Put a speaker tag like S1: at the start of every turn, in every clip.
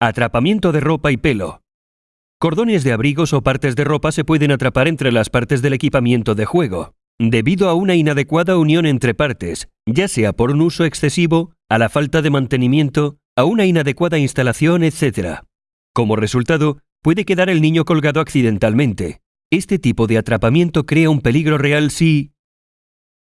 S1: Atrapamiento de ropa y pelo. Cordones de abrigos o partes de ropa se pueden atrapar entre las partes del equipamiento de juego, debido a una inadecuada unión entre partes, ya sea por un uso excesivo, a la falta de mantenimiento, a una inadecuada instalación, etc. Como resultado, puede quedar el niño colgado accidentalmente. Este tipo de atrapamiento crea un peligro real si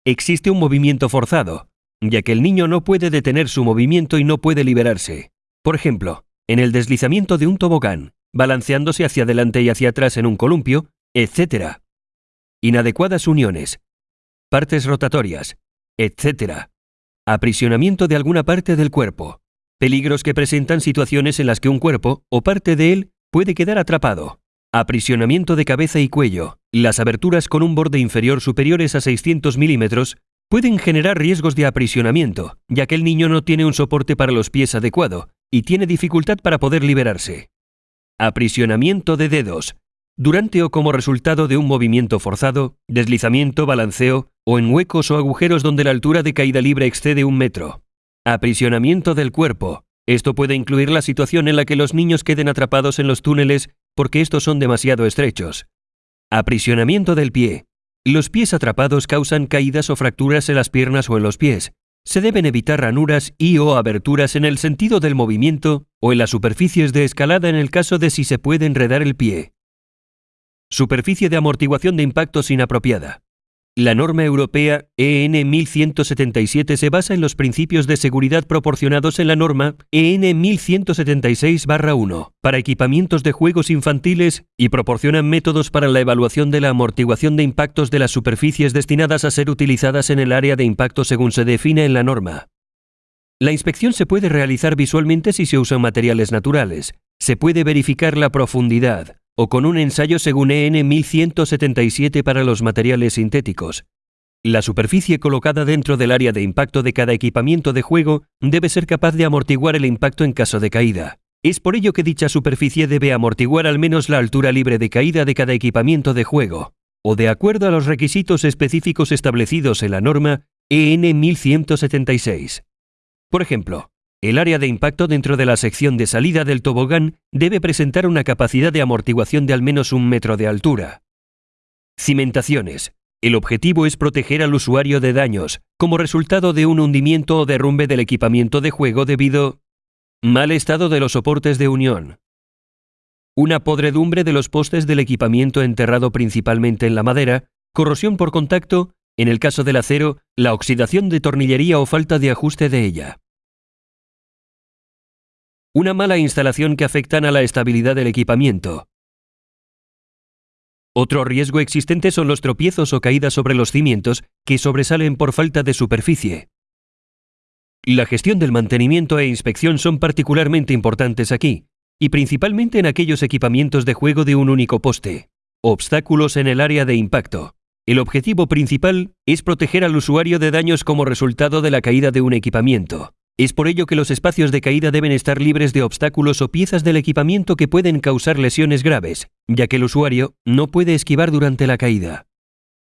S1: existe un movimiento forzado, ya que el niño no puede detener su movimiento y no puede liberarse. Por ejemplo, en el deslizamiento de un tobogán, balanceándose hacia adelante y hacia atrás en un columpio, etc. Inadecuadas uniones, partes rotatorias, etc. Aprisionamiento de alguna parte del cuerpo. Peligros que presentan situaciones en las que un cuerpo o parte de él puede quedar atrapado. Aprisionamiento de cabeza y cuello. Las aberturas con un borde inferior superiores a 600 milímetros pueden generar riesgos de aprisionamiento, ya que el niño no tiene un soporte para los pies adecuado y tiene dificultad para poder liberarse. Aprisionamiento de dedos. Durante o como resultado de un movimiento forzado, deslizamiento, balanceo o en huecos o agujeros donde la altura de caída libre excede un metro. Aprisionamiento del cuerpo. Esto puede incluir la situación en la que los niños queden atrapados en los túneles porque estos son demasiado estrechos. Aprisionamiento del pie. Los pies atrapados causan caídas o fracturas en las piernas o en los pies, se deben evitar ranuras y o aberturas en el sentido del movimiento o en las superficies de escalada en el caso de si se puede enredar el pie. Superficie de amortiguación de impactos inapropiada. La norma europea EN 1177 se basa en los principios de seguridad proporcionados en la norma EN 1176-1 para equipamientos de juegos infantiles y proporcionan métodos para la evaluación de la amortiguación de impactos de las superficies destinadas a ser utilizadas en el área de impacto según se define en la norma. La inspección se puede realizar visualmente si se usan materiales naturales. Se puede verificar la profundidad, o con un ensayo según EN 1177 para los materiales sintéticos. La superficie colocada dentro del área de impacto de cada equipamiento de juego debe ser capaz de amortiguar el impacto en caso de caída. Es por ello que dicha superficie debe amortiguar al menos la altura libre de caída de cada equipamiento de juego, o de acuerdo a los requisitos específicos establecidos en la norma EN 1176. Por ejemplo, el área de impacto dentro de la sección de salida del tobogán debe presentar una capacidad de amortiguación de al menos un metro de altura. Cimentaciones. El objetivo es proteger al usuario de daños, como resultado de un hundimiento o derrumbe del equipamiento de juego debido mal estado de los soportes de unión. Una podredumbre de los postes del equipamiento enterrado principalmente en la madera, corrosión por contacto, en el caso del acero, la oxidación de tornillería o falta de ajuste de ella una mala instalación que afectan a la estabilidad del equipamiento. Otro riesgo existente son los tropiezos o caídas sobre los cimientos que sobresalen por falta de superficie. La gestión del mantenimiento e inspección son particularmente importantes aquí, y principalmente en aquellos equipamientos de juego de un único poste. Obstáculos en el área de impacto. El objetivo principal es proteger al usuario de daños como resultado de la caída de un equipamiento. Es por ello que los espacios de caída deben estar libres de obstáculos o piezas del equipamiento que pueden causar lesiones graves, ya que el usuario no puede esquivar durante la caída.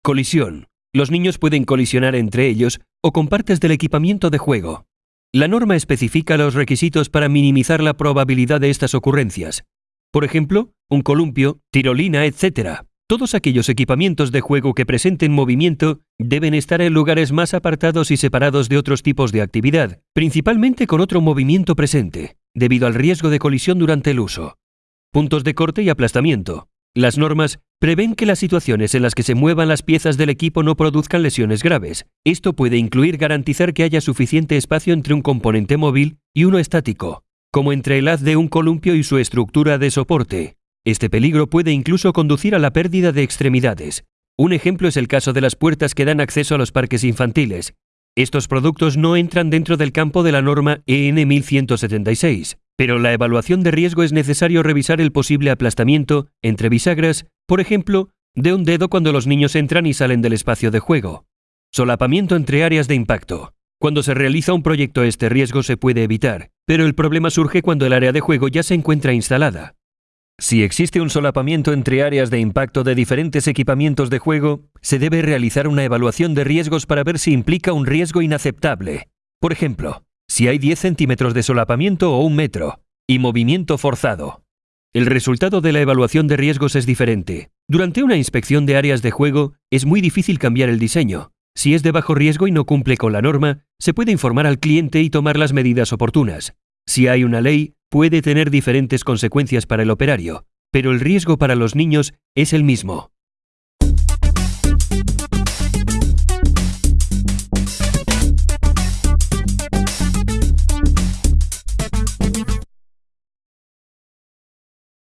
S1: Colisión. Los niños pueden colisionar entre ellos o con partes del equipamiento de juego. La norma especifica los requisitos para minimizar la probabilidad de estas ocurrencias. Por ejemplo, un columpio, tirolina, etc. Todos aquellos equipamientos de juego que presenten movimiento deben estar en lugares más apartados y separados de otros tipos de actividad, principalmente con otro movimiento presente, debido al riesgo de colisión durante el uso. Puntos de corte y aplastamiento. Las normas prevén que las situaciones en las que se muevan las piezas del equipo no produzcan lesiones graves. Esto puede incluir garantizar que haya suficiente espacio entre un componente móvil y uno estático, como entre el haz de un columpio y su estructura de soporte. Este peligro puede incluso conducir a la pérdida de extremidades. Un ejemplo es el caso de las puertas que dan acceso a los parques infantiles. Estos productos no entran dentro del campo de la norma EN 1176, pero la evaluación de riesgo es necesario revisar el posible aplastamiento entre bisagras, por ejemplo, de un dedo cuando los niños entran y salen del espacio de juego. Solapamiento entre áreas de impacto. Cuando se realiza un proyecto este riesgo se puede evitar, pero el problema surge cuando el área de juego ya se encuentra instalada. Si existe un solapamiento entre áreas de impacto de diferentes equipamientos de juego, se debe realizar una evaluación de riesgos para ver si implica un riesgo inaceptable. Por ejemplo, si hay 10 centímetros de solapamiento o un metro, y movimiento forzado. El resultado de la evaluación de riesgos es diferente. Durante una inspección de áreas de juego es muy difícil cambiar el diseño. Si es de bajo riesgo y no cumple con la norma, se puede informar al cliente y tomar las medidas oportunas. Si hay una ley, puede tener diferentes consecuencias para el operario, pero el riesgo para los niños es el mismo.